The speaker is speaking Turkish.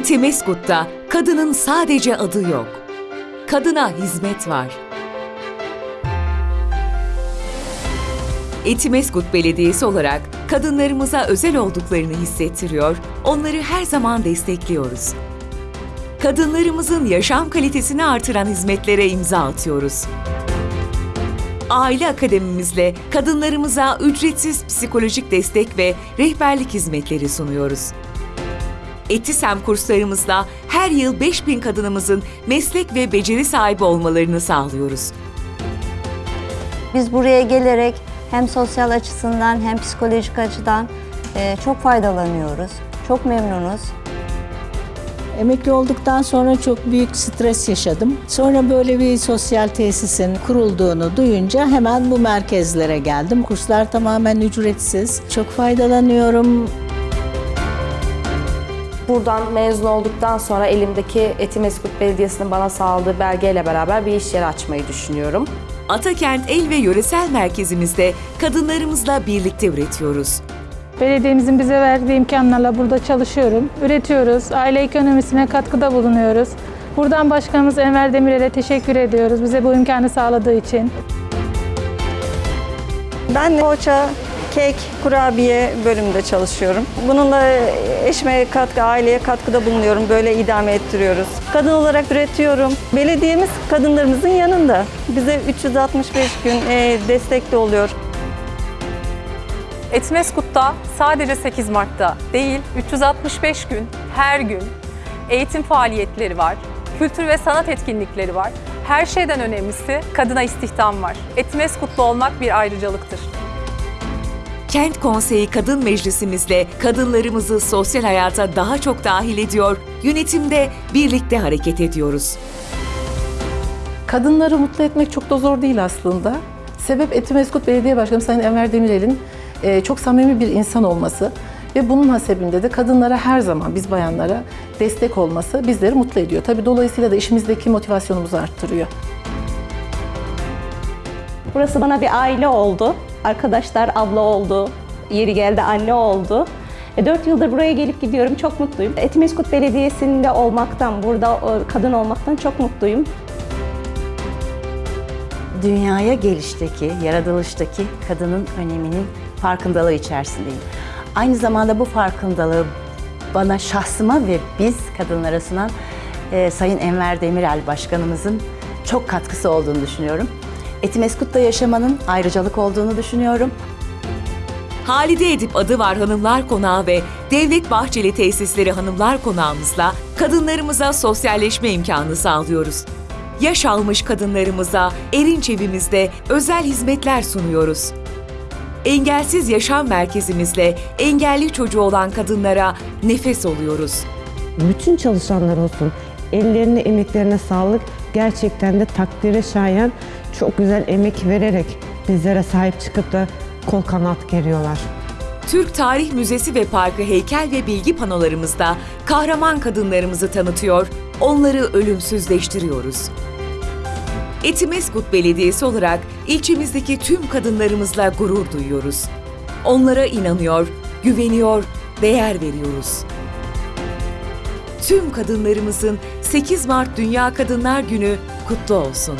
Etimeskut'ta kadının sadece adı yok. Kadına hizmet var. Etimeskut Belediyesi olarak kadınlarımıza özel olduklarını hissettiriyor, onları her zaman destekliyoruz. Kadınlarımızın yaşam kalitesini artıran hizmetlere imza atıyoruz. Aile akademimizle kadınlarımıza ücretsiz psikolojik destek ve rehberlik hizmetleri sunuyoruz. Etisem kurslarımızla her yıl 5000 kadınımızın meslek ve beceri sahibi olmalarını sağlıyoruz. Biz buraya gelerek hem sosyal açısından hem psikolojik açıdan e, çok faydalanıyoruz. Çok memnunuz. Emekli olduktan sonra çok büyük stres yaşadım. Sonra böyle bir sosyal tesisin kurulduğunu duyunca hemen bu merkezlere geldim. Kurslar tamamen ücretsiz. Çok faydalanıyorum. Buradan mezun olduktan sonra elimdeki Etimeskut Belediyesi'nin bana sağladığı belgeyle beraber bir iş yeri açmayı düşünüyorum. Atakent El ve Yöresel Merkezimizde kadınlarımızla birlikte üretiyoruz. Belediyemizin bize verdiği imkanlarla burada çalışıyorum. Üretiyoruz, aile ekonomisine katkıda bulunuyoruz. Buradan Başkanımız Enver Demirel'e teşekkür ediyoruz bize bu imkanı sağladığı için. Ben poğaça, kek, kurabiye bölümünde çalışıyorum. Bununla eşime katkı, aileye katkıda bulunuyorum. Böyle idame ettiriyoruz. Kadın olarak üretiyorum. Belediyemiz kadınlarımızın yanında. Bize 365 gün e, destekli oluyor. Etmeskut'ta sadece 8 Mart'ta değil, 365 gün, her gün eğitim faaliyetleri var, kültür ve sanat etkinlikleri var. Her şeyden önemlisi kadına istihdam var. Etmeskutlu olmak bir ayrıcalıktır. Kent Konseyi Kadın Meclisimizle kadınlarımızı sosyal hayata daha çok dahil ediyor, yönetimde birlikte hareket ediyoruz. Kadınları mutlu etmek çok da zor değil aslında. Sebep Etimeskut Belediye Başkanı Sayın Enver Demirel'in e, çok samimi bir insan olması ve bunun hasebinde de kadınlara her zaman biz bayanlara destek olması bizleri mutlu ediyor. Tabii dolayısıyla da işimizdeki motivasyonumuzu arttırıyor. Burası bana bir aile oldu. Arkadaşlar abla oldu. Yeri geldi anne oldu. E, Dört yıldır buraya gelip gidiyorum. Çok mutluyum. Etimeskut Belediyesi'nde olmaktan, burada e, kadın olmaktan çok mutluyum. dünyaya gelişteki, yaratılıştaki kadının öneminin farkındalığı içerisindeyim. Aynı zamanda bu farkındalığı bana şahsıma ve biz kadınlara sunan e, Sayın Enver Demirel Başkanımızın çok katkısı olduğunu düşünüyorum. Etimeskut'ta yaşamanın ayrıcalık olduğunu düşünüyorum. Halide Edip adı var Hanımlar Konağı ve Devlet Bahçeli Tesisleri Hanımlar Konağımızla kadınlarımıza sosyalleşme imkanı sağlıyoruz. Yaş almış kadınlarımıza Erinç evimizde özel hizmetler sunuyoruz. Engelsiz Yaşam Merkezimizle engelli çocuğu olan kadınlara nefes oluyoruz. bütün çalışanlar olsun. Ellerine, emeklerine sağlık. Gerçekten de takdire şayan çok güzel emek vererek bizlere sahip çıkıp da kol kanat geriyorlar. Türk Tarih Müzesi ve Parkı heykel ve bilgi panolarımızda kahraman kadınlarımızı tanıtıyor, onları ölümsüzleştiriyoruz. Etimeskut Belediyesi olarak ilçemizdeki tüm kadınlarımızla gurur duyuyoruz. Onlara inanıyor, güveniyor, değer veriyoruz. Tüm kadınlarımızın 8 Mart Dünya Kadınlar Günü kutlu olsun.